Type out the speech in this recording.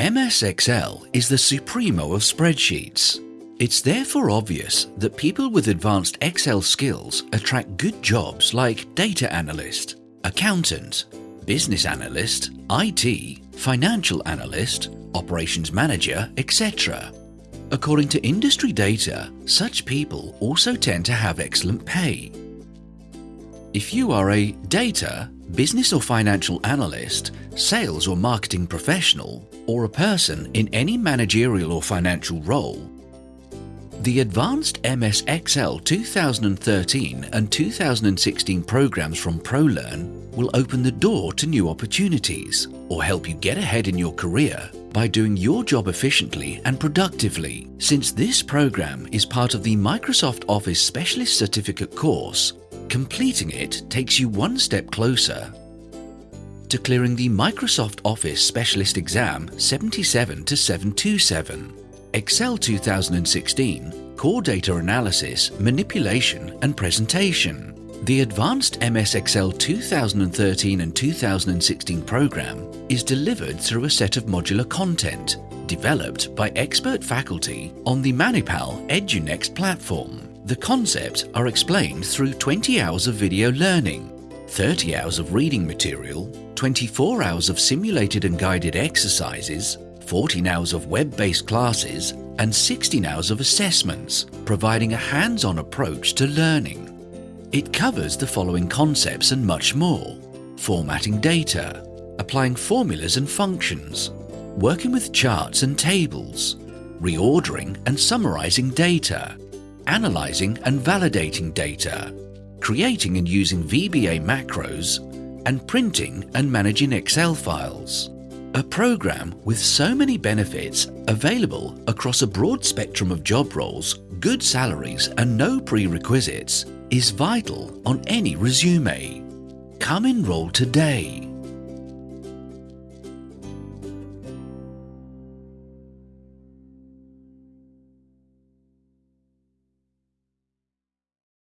MS Excel is the supremo of spreadsheets. It's therefore obvious that people with advanced Excel skills attract good jobs like data analyst, accountant, business analyst, IT, financial analyst, operations manager, etc. According to industry data, such people also tend to have excellent pay. If you are a data, business or financial analyst, sales or marketing professional, or a person in any managerial or financial role, the Advanced MS Excel 2013 and 2016 programs from ProLearn will open the door to new opportunities or help you get ahead in your career by doing your job efficiently and productively. Since this program is part of the Microsoft Office Specialist Certificate course, completing it takes you one step closer to clearing the Microsoft Office Specialist Exam 77 to 727. Excel 2016, Core Data Analysis, Manipulation and Presentation. The Advanced MS Excel 2013 and 2016 program is delivered through a set of modular content developed by expert faculty on the Manipal EduNxt platform. The concepts are explained through 20 hours of video learning, 30 hours of reading material, 24 hours of simulated and guided exercises, 14 hours of web-based classes, and 16 hours of assessments, providing a hands-on approach to learning. It covers the following concepts and much more. Formatting data, applying formulas and functions, working with charts and tables, reordering and summarizing data, analyzing and validating data, creating and using VBA macros, and printing and managing Excel files. A program with so many benefits available across a broad spectrum of job roles, good salaries and no prerequisites is vital on any resume. Come enroll today.